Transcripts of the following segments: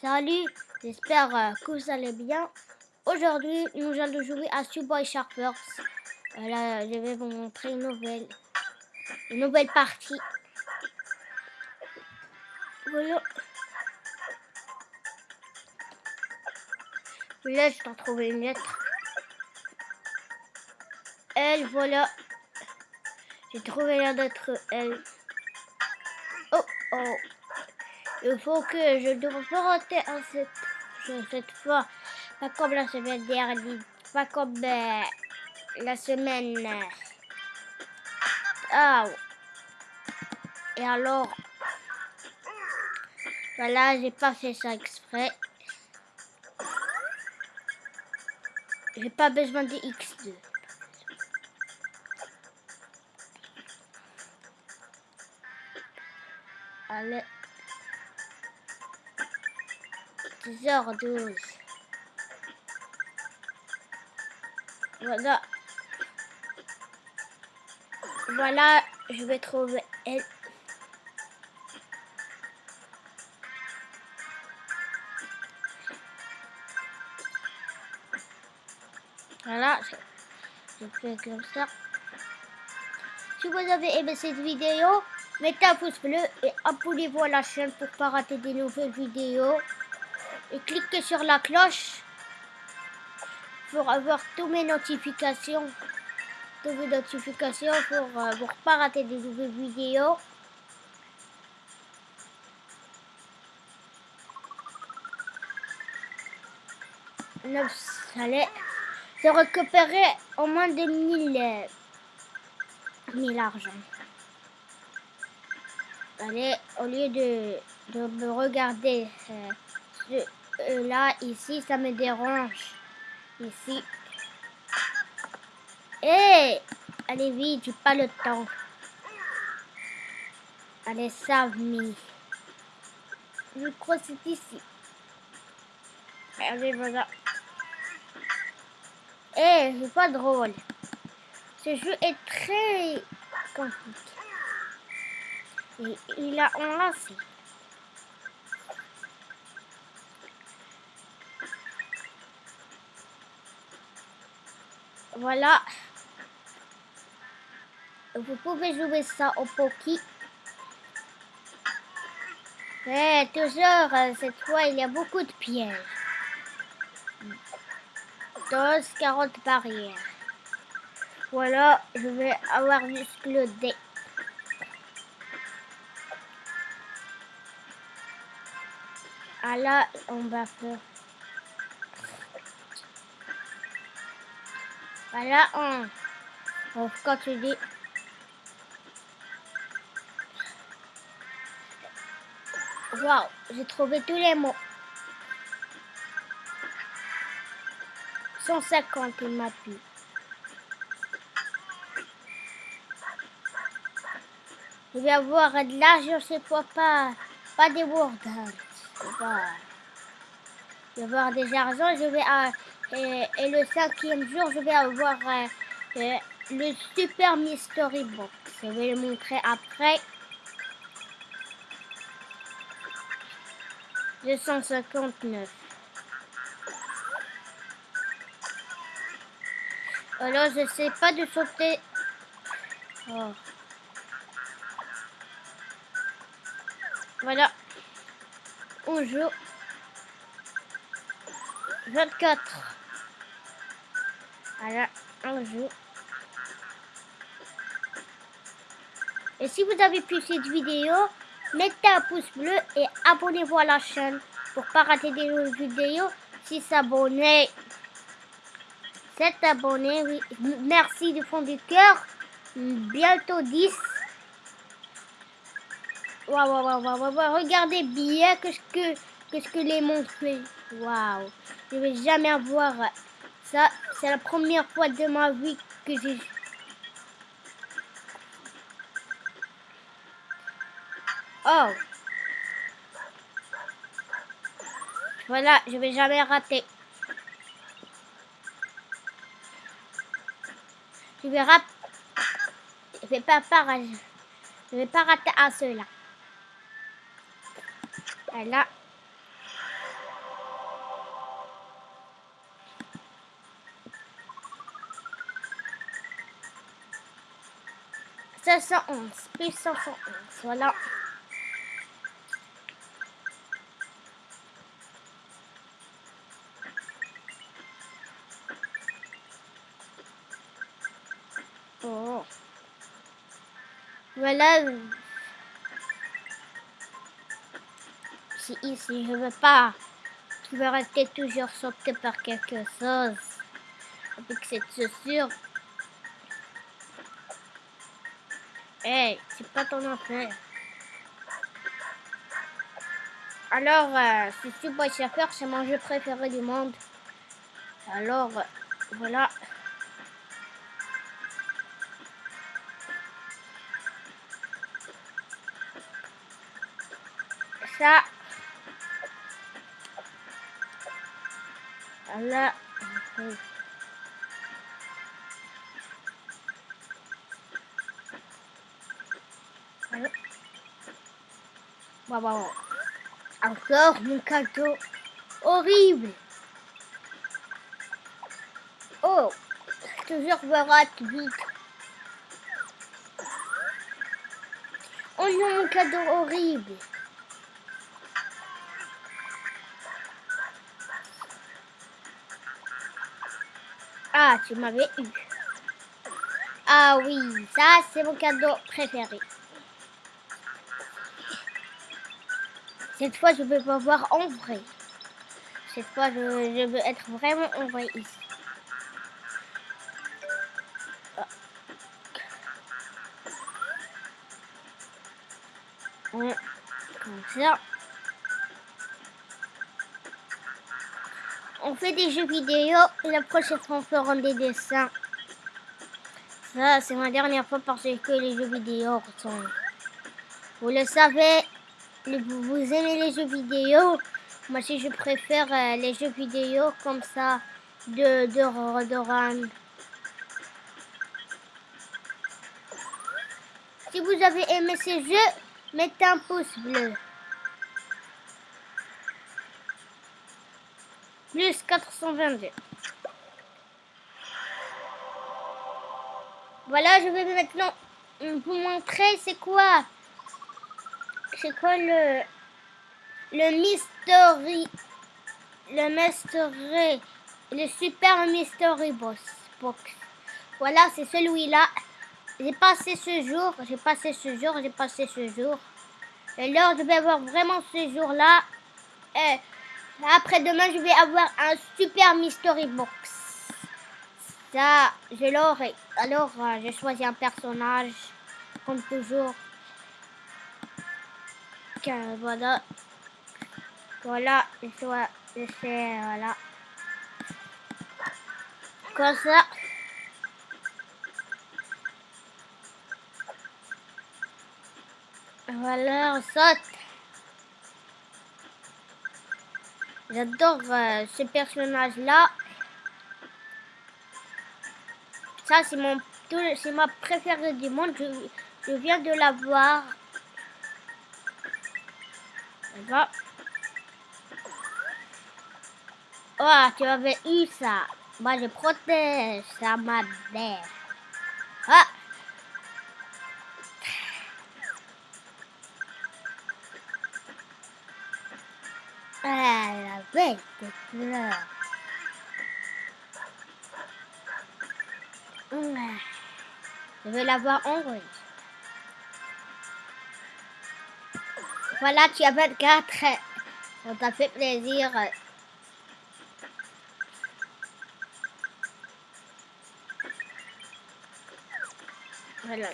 Salut, j'espère euh, que vous allez bien. Aujourd'hui, nous allons jouer à Subway Sharpers. Euh, là, je vais vous montrer une nouvelle, une nouvelle partie. Voilà. Là, je t'en trouvé une lettre. Elle, voilà. J'ai trouvé l'air d'être elle. Oh, oh. Il faut que je dois à cette, cette fois. Pas comme la semaine dernière. Pas comme euh, la semaine. Ah. Et alors. Voilà, j'ai pas fait ça exprès. J'ai pas besoin de X2. Allez. 10h12. Voilà. Voilà, je vais trouver elle. Voilà, je fais comme ça. Si vous avez aimé cette vidéo, mettez un pouce bleu et abonnez-vous à la chaîne pour ne pas rater des nouvelles vidéos. Et cliquez sur la cloche pour avoir toutes mes notifications. Toutes mes notifications pour ne euh, pas rater des nouvelles vidéos. allez de récupérer au moins des mille, mille argent. Allez, au lieu de, de me regarder euh, euh, là, ici, ça me dérange. Ici. Hé Allez vite, j'ai pas le temps. Allez, save Je crois c'est ici. Allez, voilà. Eh, c'est pas drôle. Ce jeu est très compliqué. Et il a enlacé. Voilà. Vous pouvez jouer ça au Poki. Mais toujours, euh, cette fois, il y a beaucoup de pièges. 12, 40 barrières. Voilà, je vais avoir juste le D. Ah là, on va faire. Voilà, on, on continue. Waouh, j'ai trouvé tous les mots. 150 il m'a pu. Je vais avoir de l'argent cette fois, pas, pas des words. Je vais avoir des argent, je vais... Euh, et, le cinquième jour, je vais avoir euh, euh, le Super Mystery Box. Je vais le montrer après. 259. Alors, je sais pas de sauter. Oh. Voilà. On joue. 24. Voilà, on joue. Et si vous avez pu cette vidéo, mettez un pouce bleu et abonnez-vous à la chaîne pour pas rater des nouvelles vidéos. Si s'abonner 7 abonnés, oui. Merci du fond du cœur. Bientôt 10. Waouh, waouh, waouh, waouh, Regardez bien que ce que, que, ce que les monstres font. Waouh. Je vais jamais avoir ça. C'est la première fois de ma vie que j'ai... Oh. Voilà, je vais jamais rater. Je vais. Je vais pas Je vais pas rater un seul là. 511, plus 511, voilà. Oh. Voilà. Si ici je veux pas, tu veux rester toujours sauté par quelque chose. Avec cette chaussure. Hey, c'est pas ton affaire. Alors, euh, si Subway Surfer, c'est mon jeu préféré du monde. Alors, euh, voilà. Ça. Voilà. Encore mon cadeau horrible. Oh, toujours me rate vite. Oh non, mon cadeau horrible. Ah, tu m'avais eu. Ah oui, ça c'est mon cadeau préféré. Cette fois, je veux pas voir en vrai. Cette fois, je, veux être vraiment en vrai ici. Comme ça. On fait des jeux vidéo et la prochaine fois on fera des dessins. Ça, c'est ma dernière fois parce que les jeux vidéo sont... Vous le savez, vous, aimez les jeux vidéo? Moi, si je préfère euh, les jeux vidéo comme ça de, de, de Si vous avez aimé ces jeux, mettez un pouce bleu. Plus 422. Voilà, je vais maintenant vous montrer c'est quoi c'est quoi le le mystery le mystery le super mystery box? Voilà c'est celui-là. J'ai passé ce jour j'ai passé ce jour j'ai passé ce jour. Et là je vais avoir vraiment ce jour là et après demain je vais avoir un super mystery box. Ça je l'aurai. Alors euh, j'ai choisi un personnage comme toujours voilà. Voilà, et c'est, voilà. Comme ça. Voilà, on saute. J'adore euh, ce personnage-là. Ça, c'est mon, c'est ma préférée du monde. Je, je viens de la voir Oh, tu avais eu ça. Moi, je protège ça, ma mère. Ah. Ah, la bête de fleurs. Je vais l'avoir en Voilà, tu as 24. On t'a fait plaisir. Voilà.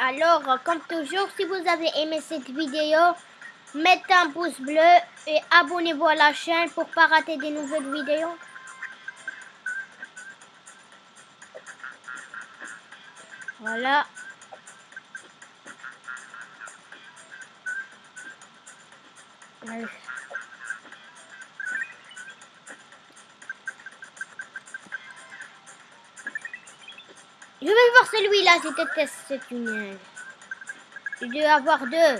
Alors, comme toujours, si vous avez aimé cette vidéo, mettez un pouce bleu et abonnez-vous à la chaîne pour ne pas rater des nouvelles vidéos. Voilà. Je vais voir celui-là, je déteste ce tunnel. Il doit avoir deux.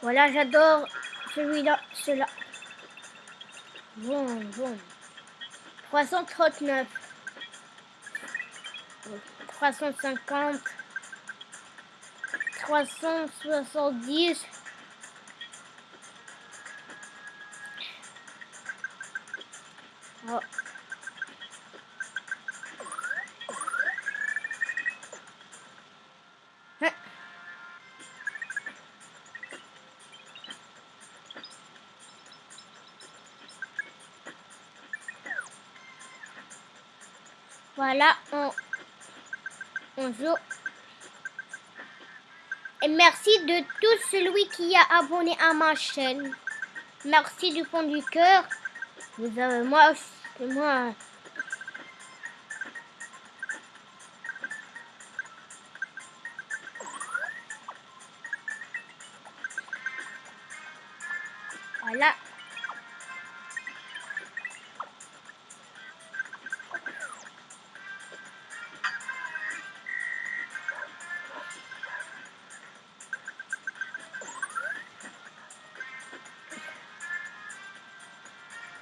Voilà, j'adore celui-là, celui-là. Bon, bon. 339. 350. 370. Oh. Voilà, on, on. Et merci de tout celui qui a abonné à ma chaîne. Merci du fond du cœur. Vous avez moi moi.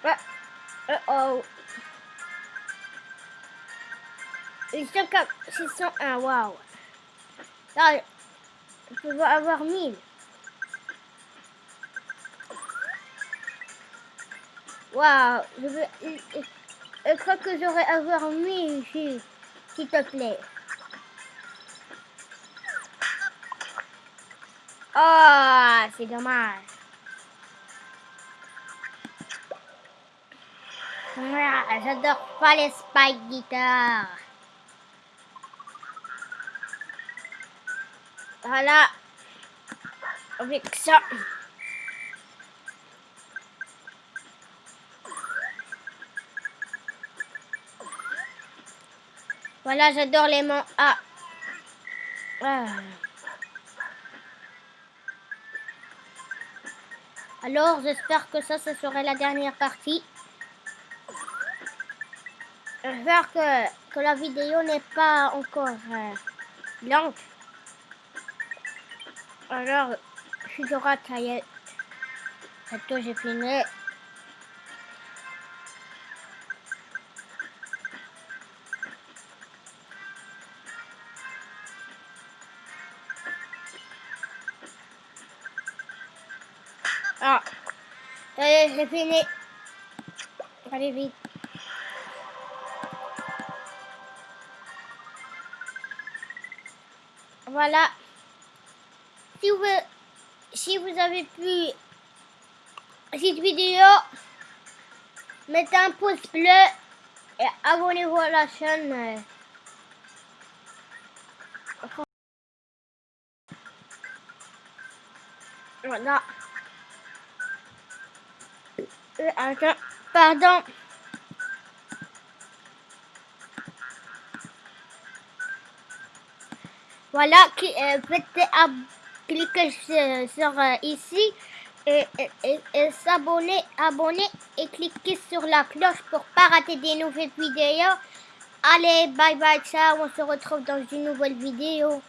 Uh, uh oh. Comme 601, waouh. Là, je peux avoir 1000. Waouh, je, veux, je, je crois que j'aurais avoir 1000 ici, s'il te plaît. Oh, c'est dommage. J'adore pas les spike guitare. Voilà. Avec ça. Voilà, j'adore les. Ah. ah. Alors, j'espère que ça, ce serait la dernière partie. J'espère que, que la vidéo n'est pas encore euh. Alors, je ça y est. Bientôt, j'ai fini. Ah, ça j'ai fini. Allez vite. Voilà. Si vous, si vous avez plu cette vidéo, mettez un pouce bleu et abonnez-vous à la chaîne. Voilà. Euh, pardon. Voilà, euh, faites cliquer sur, sur euh, ici et, et, et s'abonner, abonner et cliquez sur la cloche pour pas rater des nouvelles vidéos. Allez, bye bye, ciao, on se retrouve dans une nouvelle vidéo.